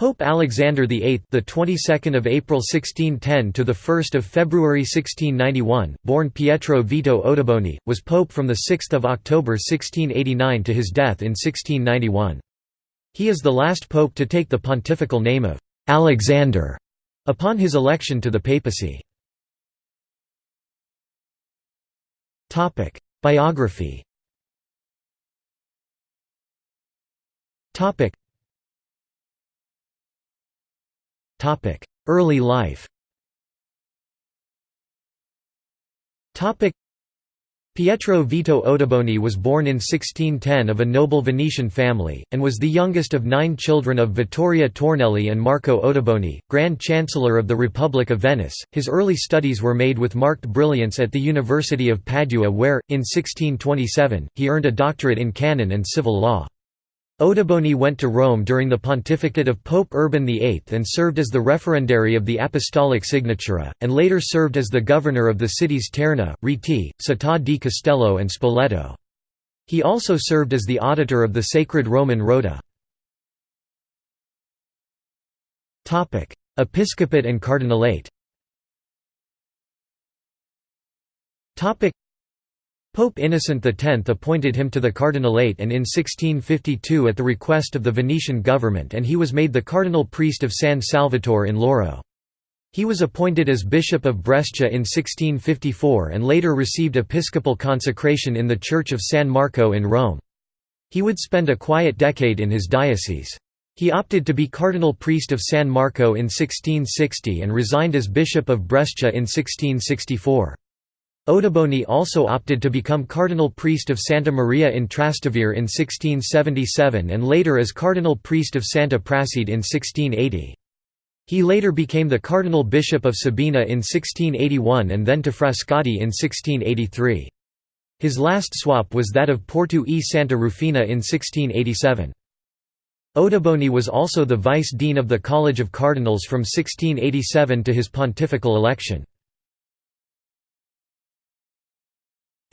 Pope Alexander VIII, the 22nd of April 1610 to the 1st of February 1691, born Pietro Vito Ottoboni, was pope from the 6th of October 1689 to his death in 1691. He is the last pope to take the pontifical name of Alexander upon his election to the papacy. Topic: Biography. Topic: Early life Pietro Vito Ottoboni was born in 1610 of a noble Venetian family, and was the youngest of nine children of Vittoria Tornielli and Marco Ottoboni, Grand Chancellor of the Republic of Venice. His early studies were made with marked brilliance at the University of Padua, where, in 1627, he earned a doctorate in canon and civil law. Ottoboni went to Rome during the pontificate of Pope Urban VIII and served as the referendary of the Apostolic Signatura, and later served as the governor of the cities Terni, Rieti, Città di Castello and Spoleto. He also served as the auditor of the Sacred Roman Rota. Episcopate and cardinalate Pope Innocent X appointed him to the cardinalate and in 1652 at the request of the Venetian government and he was made the cardinal priest of San Salvatore in Lauro. He was appointed as Bishop of Brescia in 1654 and later received episcopal consecration in the Church of San Marco in Rome. He would spend a quiet decade in his diocese. He opted to be cardinal priest of San Marco in 1660 and resigned as Bishop of Brescia in 1664. Ottoboni also opted to become cardinal priest of Santa Maria in Trastevere in 1677 and later as cardinal priest of Santa Prassede in 1680. He later became the cardinal bishop of Sabina in 1681 and then to Frascati in 1683. His last swap was that of Porto e Santa Rufina in 1687. Ottoboni was also the vice dean of the College of Cardinals from 1687 to his pontifical election.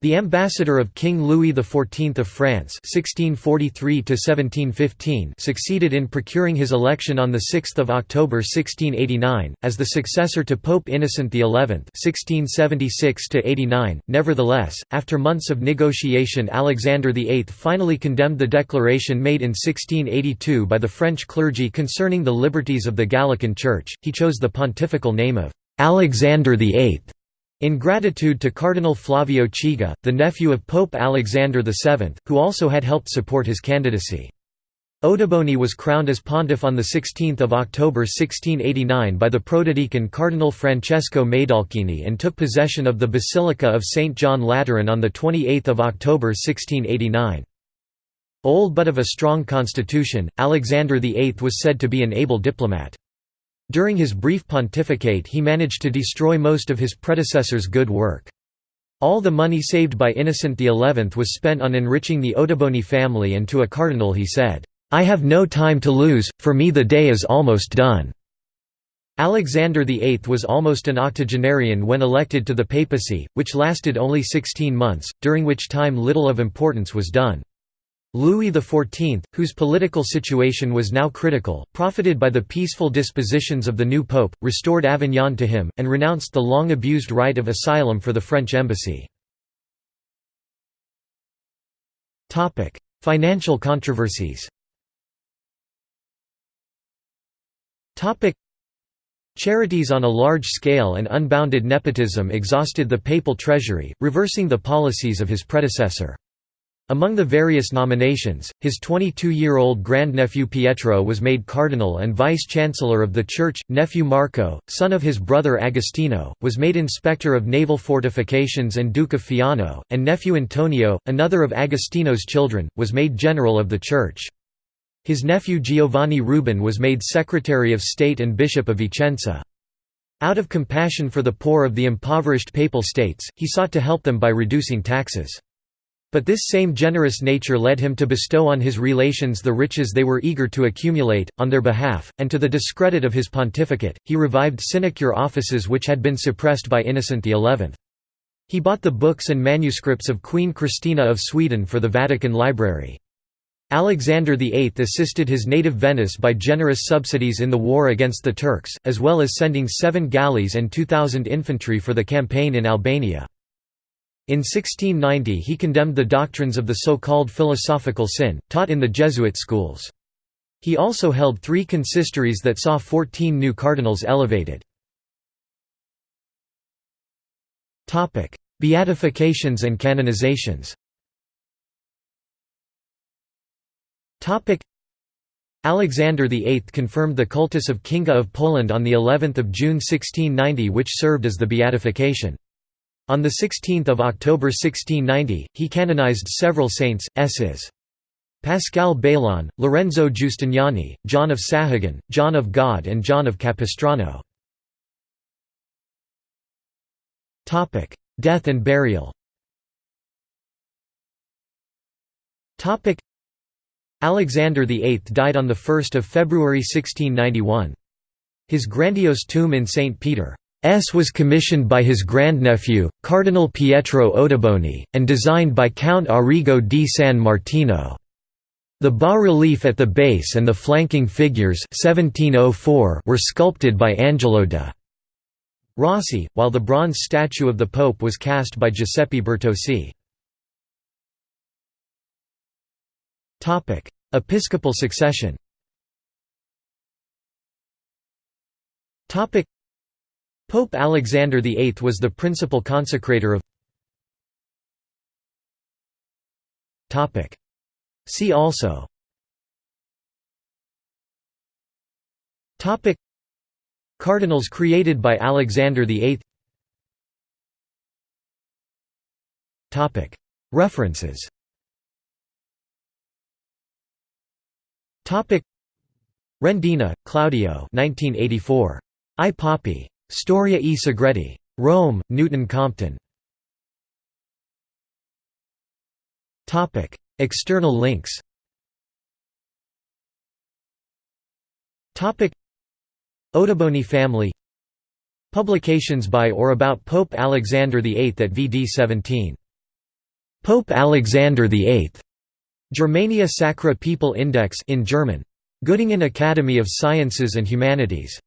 The ambassador of King Louis XIV of France (1643–1715) succeeded in procuring his election on the 6th of October 1689 as the successor to Pope Innocent XI (1676–89). Nevertheless, after months of negotiation, Alexander VIII finally condemned the declaration made in 1682 by the French clergy concerning the liberties of the Gallican Church. He chose the pontifical name of Alexander VIII in gratitude to Cardinal Flavio Chigi, the nephew of Pope Alexander VII, who also had helped support his candidacy. Ottoboni was crowned as pontiff on 16 October 1689 by the protodeacon Cardinal Francesco Maidalchini and took possession of the Basilica of St. John Lateran on 28 October 1689. Old but of a strong constitution, Alexander VIII was said to be an able diplomat. During his brief pontificate he managed to destroy most of his predecessor's good work. All the money saved by Innocent XI was spent on enriching the Ottoboni family and to a cardinal he said, "'I have no time to lose, for me the day is almost done.'" Alexander VIII was almost an octogenarian when elected to the papacy, which lasted only 16 months, during which time little of importance was done. Louis XIV, whose political situation was now critical, profited by the peaceful dispositions of the new pope, restored Avignon to him, and renounced the long-abused right of asylum for the French embassy. Financial controversies Charities on a large scale and unbounded nepotism exhausted the papal treasury, reversing the policies of his predecessor. Among the various nominations, his 22-year-old grandnephew Pietro was made cardinal and vice-chancellor of the church, nephew Marco, son of his brother Agostino, was made inspector of naval fortifications and Duke of Fiano, and nephew Antonio, another of Agostino's children, was made general of the church. His nephew Giovanni Rubin was made Secretary of State and Bishop of Vicenza. Out of compassion for the poor of the impoverished Papal States, he sought to help them by reducing taxes. But this same generous nature led him to bestow on his relations the riches they were eager to accumulate, on their behalf, and to the discredit of his pontificate, he revived sinecure offices which had been suppressed by Innocent XI. He bought the books and manuscripts of Queen Christina of Sweden for the Vatican Library. Alexander VIII assisted his native Venice by generous subsidies in the war against the Turks, as well as sending seven galleys and 2,000 infantry for the campaign in Albania. In 1690 he condemned the doctrines of the so-called philosophical sin, taught in the Jesuit schools. He also held three consistories that saw 14 new cardinals elevated. Beatifications and canonizations Alexander VIII confirmed the cultus of Kinga of Poland on of June 1690 which served as the beatification. On 16 October 1690, he canonized several saints, Ss. Pascal Baylon, Lorenzo Giustiniani, John of Sahagun, John of God and John of Capistrano. Death and burial Alexander VIII died on 1 February 1691. His grandiose tomb in St. Peter's was commissioned by his grandnephew, Cardinal Pietro Ottoboni, and designed by Count Arrigo di San Martino. The bas-relief at the base and the flanking figures 1704 were sculpted by Angelo de' Rossi, while the bronze statue of the Pope was cast by Giuseppe Bertozzi. Episcopal succession Pope Alexander VIII was the principal consecrator of See also Cardinals created by Alexander VIII References Rendina, Claudio 1984. I Papi. Storia e Segreti. Rome, Newton Compton. External links Ottoboni family Publications by or about Pope Alexander VIII at VD 17. Pope Alexander VIII. Germania Sacra People Index in German. Göttingen Academy of Sciences and Humanities.